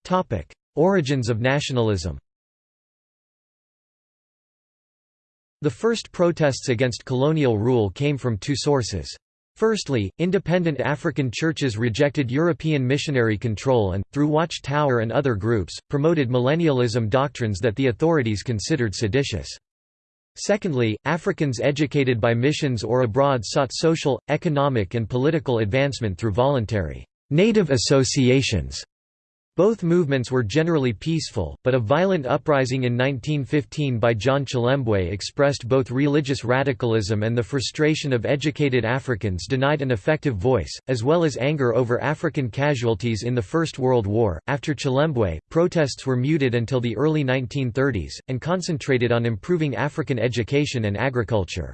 Topic: Origins of nationalism. The first protests against colonial rule came from two sources. Firstly, independent African churches rejected European missionary control and, through Watch Tower and other groups, promoted millennialism doctrines that the authorities considered seditious. Secondly, Africans educated by missions or abroad sought social, economic and political advancement through voluntary native associations both movements were generally peaceful, but a violent uprising in 1915 by John Chilembwe expressed both religious radicalism and the frustration of educated Africans denied an effective voice, as well as anger over African casualties in the First World War. After Chilembwe, protests were muted until the early 1930s, and concentrated on improving African education and agriculture.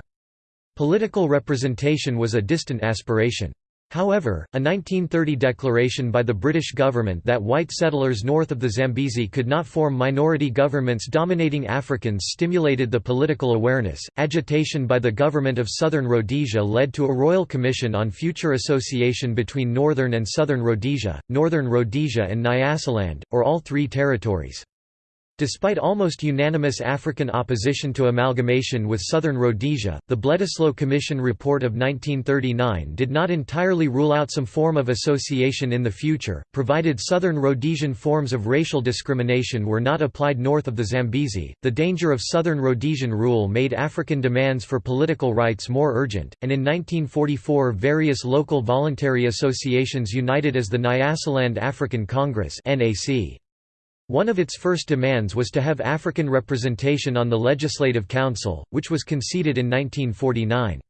Political representation was a distant aspiration. However, a 1930 declaration by the British government that white settlers north of the Zambezi could not form minority governments dominating Africans stimulated the political awareness. Agitation by the government of Southern Rhodesia led to a royal commission on future association between Northern and Southern Rhodesia, Northern Rhodesia and Nyasaland, or all three territories. Despite almost unanimous African opposition to amalgamation with Southern Rhodesia, the Bledisloe Commission report of 1939 did not entirely rule out some form of association in the future, provided Southern Rhodesian forms of racial discrimination were not applied north of the Zambezi. The danger of Southern Rhodesian rule made African demands for political rights more urgent, and in 1944 various local voluntary associations united as the Nyasaland African Congress (NAC). One of its first demands was to have African representation on the Legislative Council, which was conceded in 1949.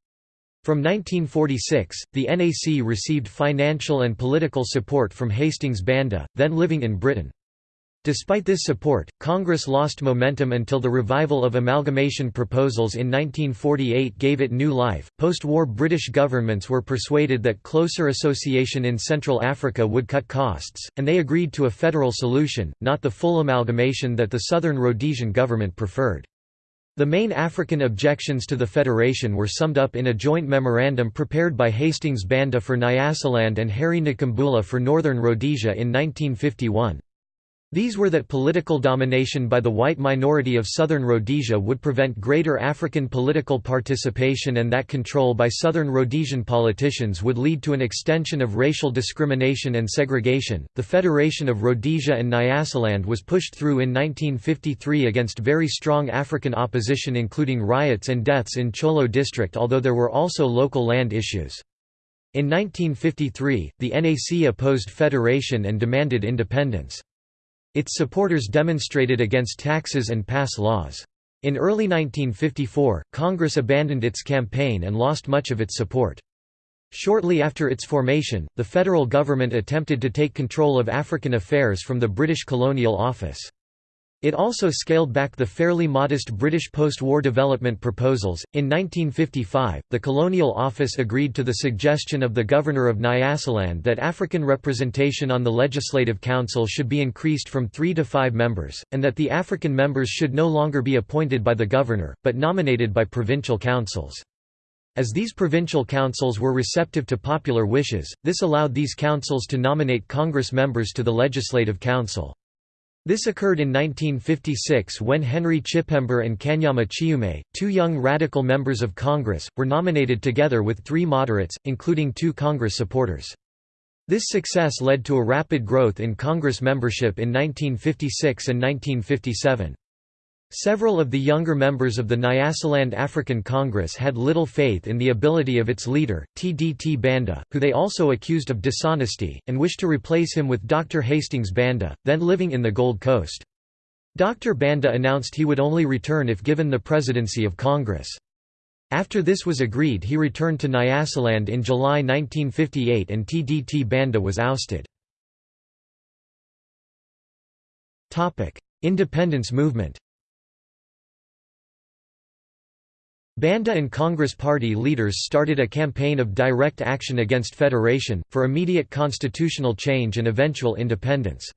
From 1946, the NAC received financial and political support from Hastings Banda, then living in Britain. Despite this support, Congress lost momentum until the revival of amalgamation proposals in 1948 gave it new life. Post war British governments were persuaded that closer association in Central Africa would cut costs, and they agreed to a federal solution, not the full amalgamation that the Southern Rhodesian government preferred. The main African objections to the federation were summed up in a joint memorandum prepared by Hastings Banda for Nyasaland and Harry Nkumbula for Northern Rhodesia in 1951. These were that political domination by the white minority of southern Rhodesia would prevent greater African political participation and that control by southern Rhodesian politicians would lead to an extension of racial discrimination and segregation. The Federation of Rhodesia and Nyasaland was pushed through in 1953 against very strong African opposition including riots and deaths in Cholo district although there were also local land issues. In 1953, the NAC opposed federation and demanded independence. Its supporters demonstrated against taxes and pass laws. In early 1954, Congress abandoned its campaign and lost much of its support. Shortly after its formation, the federal government attempted to take control of African affairs from the British Colonial Office. It also scaled back the fairly modest British post-war development proposals. In 1955, the Colonial Office agreed to the suggestion of the Governor of Nyasaland that African representation on the Legislative Council should be increased from 3 to 5 members, and that the African members should no longer be appointed by the Governor, but nominated by provincial councils. As these provincial councils were receptive to popular wishes, this allowed these councils to nominate Congress members to the Legislative Council. This occurred in 1956 when Henry Chipembere and Kanyama Chiume, two young radical members of Congress, were nominated together with three moderates, including two Congress supporters. This success led to a rapid growth in Congress membership in 1956 and 1957. Several of the younger members of the Nyasaland African Congress had little faith in the ability of its leader, TDT Banda, who they also accused of dishonesty, and wished to replace him with Dr. Hastings Banda, then living in the Gold Coast. Dr. Banda announced he would only return if given the presidency of Congress. After this was agreed he returned to Nyasaland in July 1958 and TDT Banda was ousted. Independence movement Banda and Congress Party leaders started a campaign of direct action against federation, for immediate constitutional change and eventual independence.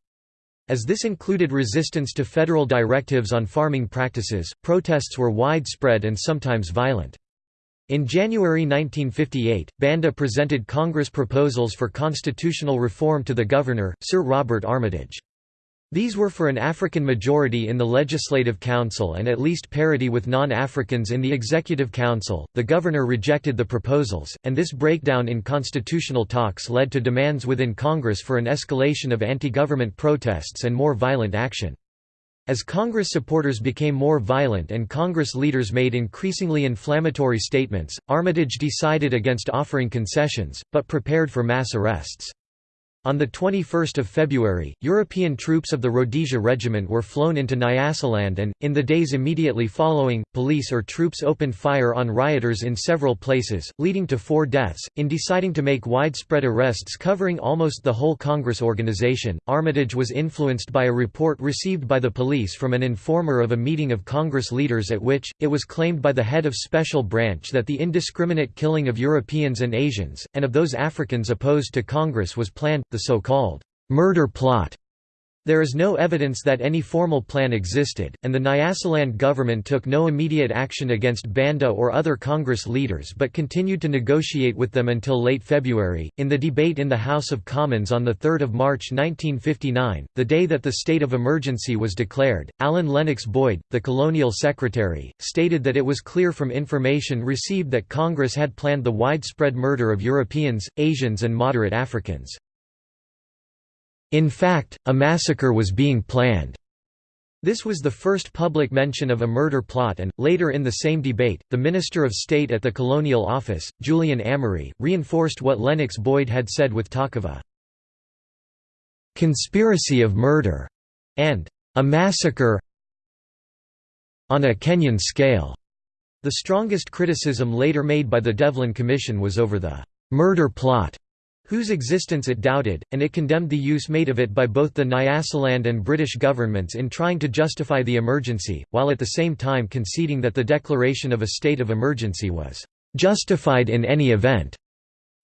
As this included resistance to federal directives on farming practices, protests were widespread and sometimes violent. In January 1958, Banda presented Congress proposals for constitutional reform to the governor, Sir Robert Armitage. These were for an African majority in the Legislative Council and at least parity with non-Africans in the Executive Council. The governor rejected the proposals, and this breakdown in constitutional talks led to demands within Congress for an escalation of anti-government protests and more violent action. As Congress supporters became more violent and Congress leaders made increasingly inflammatory statements, Armitage decided against offering concessions, but prepared for mass arrests. On 21 February, European troops of the Rhodesia Regiment were flown into Nyasaland and, in the days immediately following, police or troops opened fire on rioters in several places, leading to four deaths. In deciding to make widespread arrests covering almost the whole Congress organization, Armitage was influenced by a report received by the police from an informer of a meeting of Congress leaders at which, it was claimed by the head of Special Branch that the indiscriminate killing of Europeans and Asians, and of those Africans opposed to Congress was planned the so-called murder plot there is no evidence that any formal plan existed, and the Nyasaland government took no immediate action against Banda or other Congress leaders but continued to negotiate with them until late February. In the debate in the House of Commons on 3 March 1959, the day that the state of emergency was declared, Alan Lennox Boyd, the colonial secretary, stated that it was clear from information received that Congress had planned the widespread murder of Europeans, Asians, and moderate Africans. In fact, a massacre was being planned. This was the first public mention of a murder plot and, later in the same debate, the Minister of State at the Colonial Office, Julian Amery, reinforced what Lennox Boyd had said with talk of a "...conspiracy of murder", and "...a massacre on a Kenyan scale." The strongest criticism later made by the Devlin Commission was over the "...murder plot", whose existence it doubted, and it condemned the use made of it by both the Nyasaland and British governments in trying to justify the emergency, while at the same time conceding that the declaration of a state of emergency was "...justified in any event."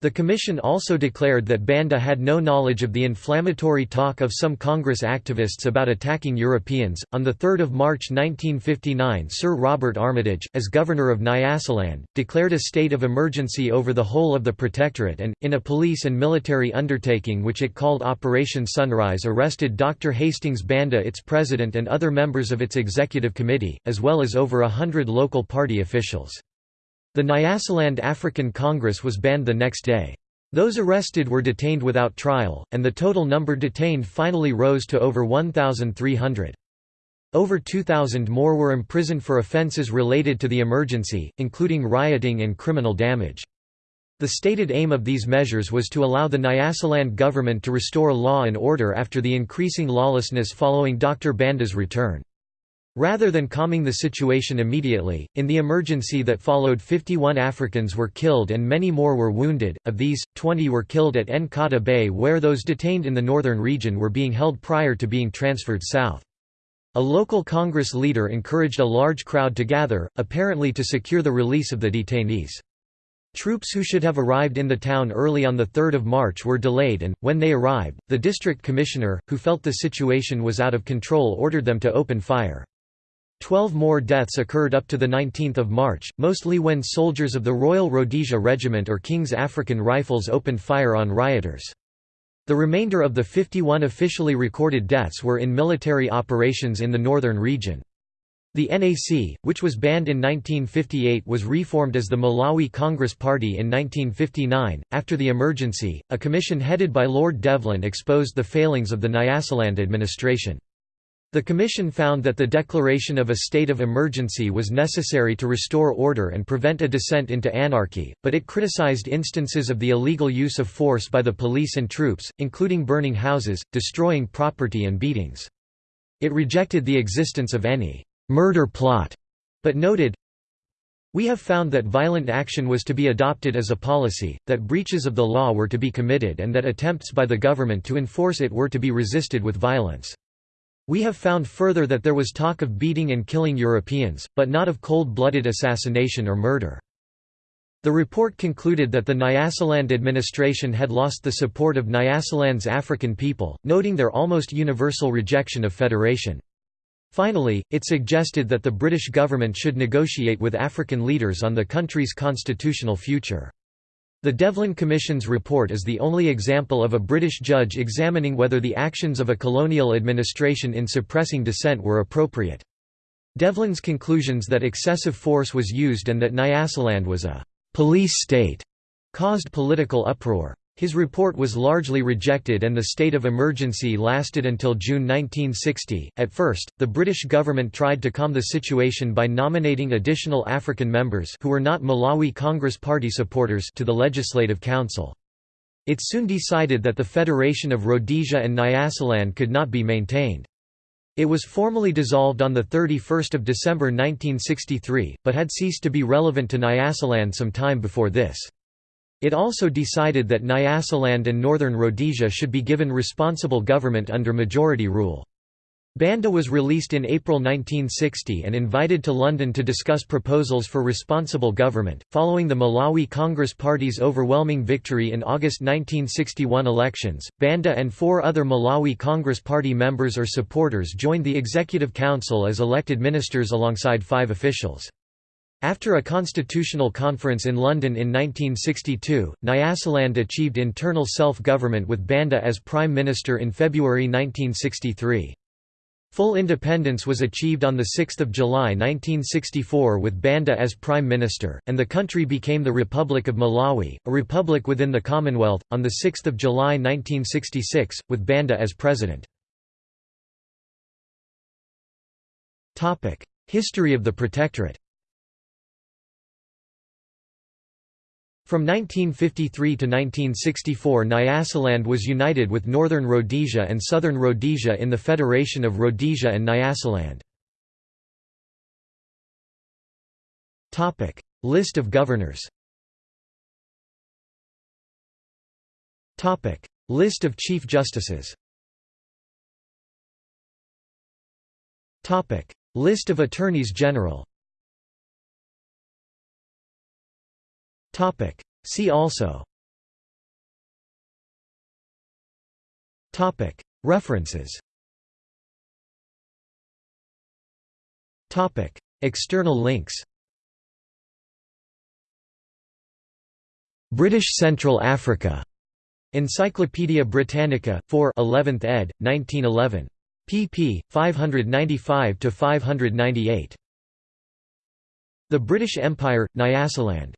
The Commission also declared that Banda had no knowledge of the inflammatory talk of some Congress activists about attacking Europeans. On 3 March 1959, Sir Robert Armitage, as Governor of Nyasaland, declared a state of emergency over the whole of the Protectorate and, in a police and military undertaking which it called Operation Sunrise, arrested Dr. Hastings Banda, its president, and other members of its executive committee, as well as over a hundred local party officials. The Nyasaland African Congress was banned the next day. Those arrested were detained without trial, and the total number detained finally rose to over 1,300. Over 2,000 more were imprisoned for offences related to the emergency, including rioting and criminal damage. The stated aim of these measures was to allow the Nyasaland government to restore law and order after the increasing lawlessness following Dr. Banda's return. Rather than calming the situation immediately, in the emergency that followed 51 Africans were killed and many more were wounded, of these, 20 were killed at Nkata Bay where those detained in the northern region were being held prior to being transferred south. A local Congress leader encouraged a large crowd to gather, apparently to secure the release of the detainees. Troops who should have arrived in the town early on 3 March were delayed and, when they arrived, the district commissioner, who felt the situation was out of control ordered them to open fire. Twelve more deaths occurred up to 19 March, mostly when soldiers of the Royal Rhodesia Regiment or King's African Rifles opened fire on rioters. The remainder of the 51 officially recorded deaths were in military operations in the northern region. The NAC, which was banned in 1958 was reformed as the Malawi Congress Party in 1959. After the emergency, a commission headed by Lord Devlin exposed the failings of the Nyasaland administration. The Commission found that the declaration of a state of emergency was necessary to restore order and prevent a descent into anarchy, but it criticized instances of the illegal use of force by the police and troops, including burning houses, destroying property and beatings. It rejected the existence of any «murder plot», but noted, we have found that violent action was to be adopted as a policy, that breaches of the law were to be committed and that attempts by the government to enforce it were to be resisted with violence. We have found further that there was talk of beating and killing Europeans, but not of cold-blooded assassination or murder. The report concluded that the Nyasaland administration had lost the support of Nyasaland's African people, noting their almost universal rejection of federation. Finally, it suggested that the British government should negotiate with African leaders on the country's constitutional future. The Devlin Commission's report is the only example of a British judge examining whether the actions of a colonial administration in suppressing dissent were appropriate. Devlin's conclusions that excessive force was used and that Nyasaland was a «police state» caused political uproar. His report was largely rejected and the state of emergency lasted until June 1960. At first, the British government tried to calm the situation by nominating additional African members who were not Malawi Congress Party supporters to the Legislative Council. It soon decided that the Federation of Rhodesia and Nyasaland could not be maintained. It was formally dissolved on 31 December 1963, but had ceased to be relevant to Nyasaland some time before this. It also decided that Nyasaland and Northern Rhodesia should be given responsible government under majority rule. Banda was released in April 1960 and invited to London to discuss proposals for responsible government. Following the Malawi Congress Party's overwhelming victory in August 1961 elections, Banda and four other Malawi Congress Party members or supporters joined the Executive Council as elected ministers alongside five officials. After a constitutional conference in London in 1962, Nyasaland achieved internal self-government with Banda as Prime Minister in February 1963. Full independence was achieved on 6 July 1964 with Banda as Prime Minister, and the country became the Republic of Malawi, a republic within the Commonwealth, on 6 July 1966, with Banda as President. History of the Protectorate From 1953 to 1964 Nyasaland was united with Northern Rhodesia and Southern Rhodesia in the Federation of Rhodesia and Nyasaland. List of governors List of Chief Justices List of Attorneys General Topic. See also Topic. References Topic. External links British Central Africa. Encyclopædia Britannica, 4 11th ed., 1911. pp. 595–598. The British Empire, Nyasaland.